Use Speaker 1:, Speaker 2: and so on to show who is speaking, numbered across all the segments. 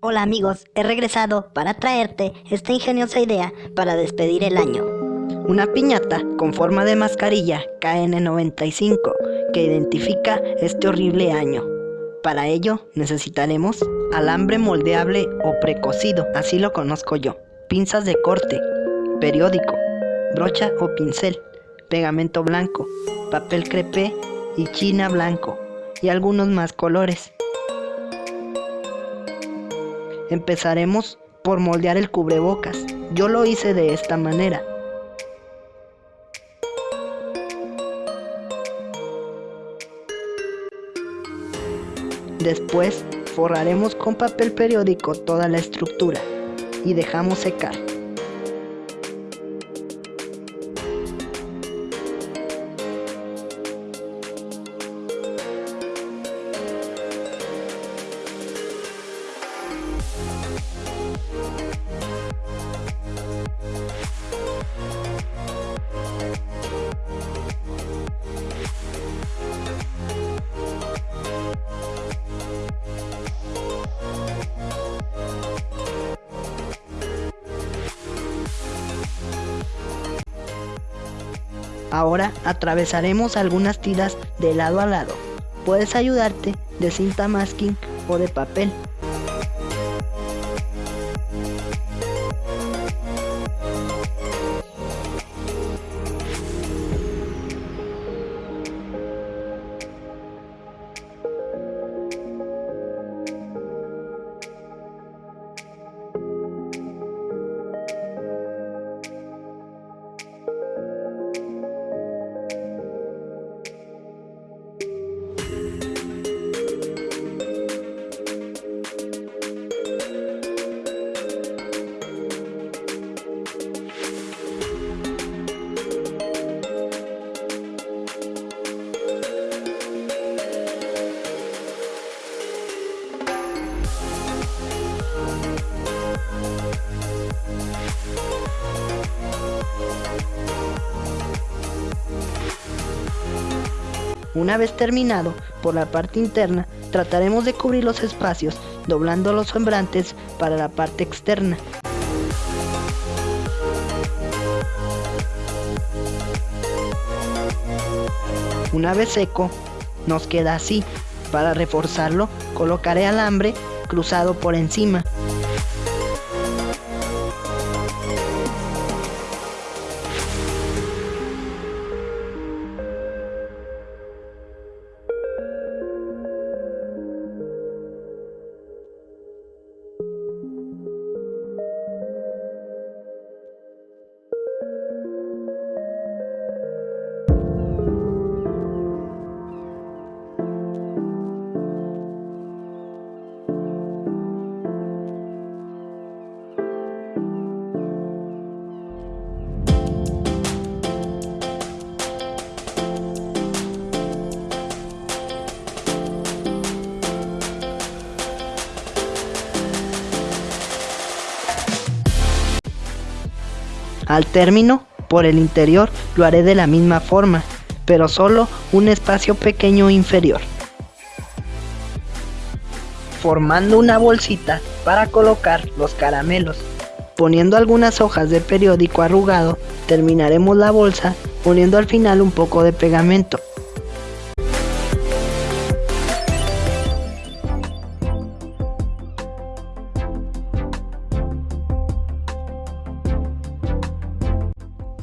Speaker 1: Hola amigos, he regresado para traerte esta ingeniosa idea para despedir el año.
Speaker 2: Una piñata con forma de mascarilla KN95 que identifica este horrible año. Para ello necesitaremos alambre moldeable o precocido, así lo conozco yo, pinzas de corte, periódico, brocha o pincel, pegamento blanco, papel crepé y china blanco y algunos más colores. Empezaremos por moldear el cubrebocas. Yo lo hice de esta manera. Después forraremos con papel periódico toda la estructura y dejamos secar. Ahora atravesaremos algunas tiras de lado a lado. Puedes ayudarte de cinta masking o de papel. Una vez terminado por la parte interna, trataremos de cubrir los espacios doblando los sembrantes para la parte externa. Una vez seco, nos queda así. Para reforzarlo, colocaré alambre cruzado por encima. Al término, por el interior lo haré de la misma forma, pero solo un espacio pequeño inferior. Formando una bolsita para colocar los caramelos. Poniendo algunas hojas de periódico arrugado, terminaremos la bolsa poniendo al final un poco de pegamento.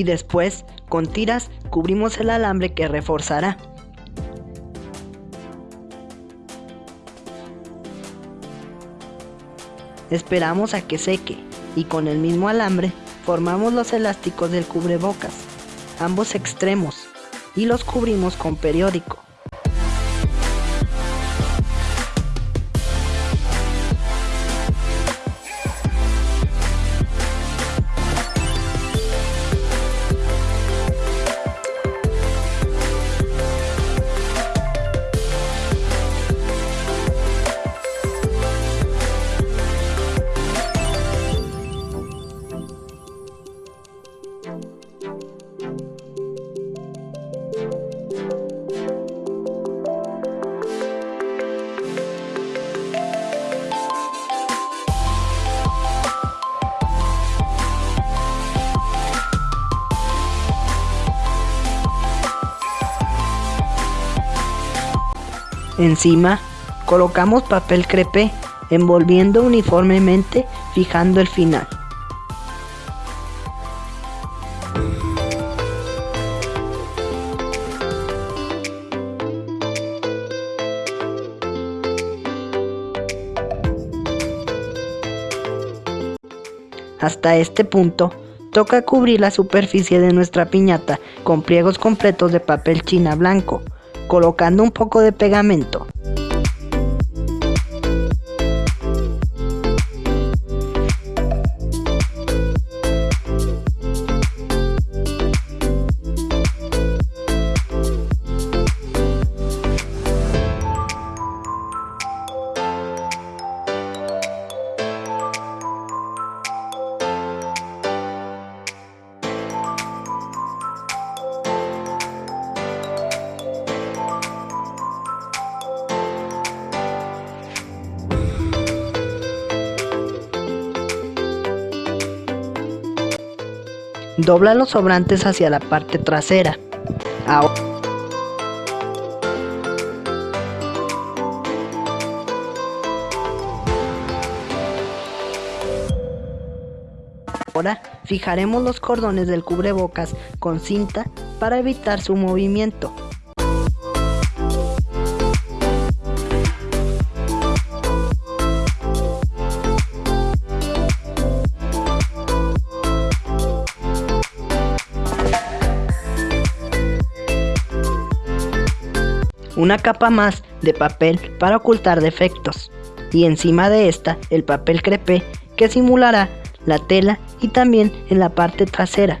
Speaker 2: Y después con tiras cubrimos el alambre que reforzará. Esperamos a que seque y con el mismo alambre formamos los elásticos del cubrebocas, ambos extremos, y los cubrimos con periódico. Encima, colocamos papel crepé, envolviendo uniformemente, fijando el final. Hasta este punto, toca cubrir la superficie de nuestra piñata con pliegos completos de papel china blanco, colocando un poco de pegamento. Dobla los sobrantes hacia la parte trasera. Ahora fijaremos los cordones del cubrebocas con cinta para evitar su movimiento. Una capa más de papel para ocultar defectos y encima de esta el papel crepé que simulará la tela y también en la parte trasera.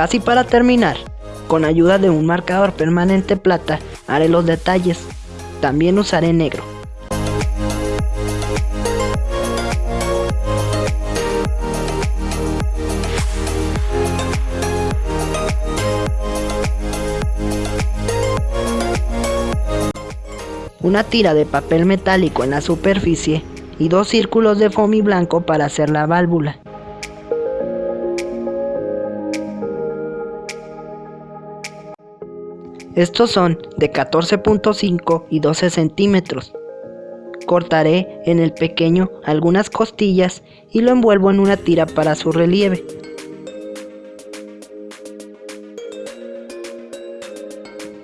Speaker 2: Casi para terminar, con ayuda de un marcador permanente plata, haré los detalles. También usaré negro. Una tira de papel metálico en la superficie y dos círculos de foamy blanco para hacer la válvula. Estos son de 14.5 y 12 centímetros. Cortaré en el pequeño algunas costillas y lo envuelvo en una tira para su relieve.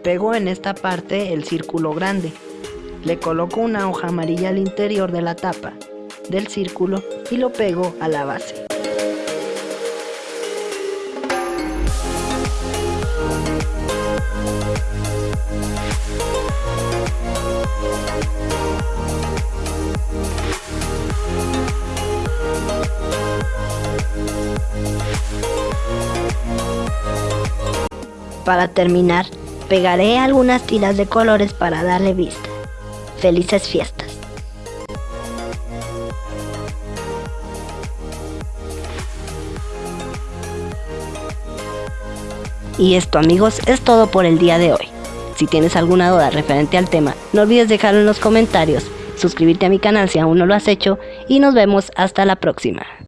Speaker 2: Pego en esta parte el círculo grande. Le coloco una hoja amarilla al interior de la tapa del círculo y lo pego a la base.
Speaker 1: Para terminar, pegaré algunas tiras de colores para darle vista. Felices fiestas. Y esto amigos es todo por el día de hoy. Si tienes alguna duda referente al tema, no olvides dejarlo en los comentarios, suscribirte a mi canal si aún no lo has hecho y nos vemos hasta la próxima.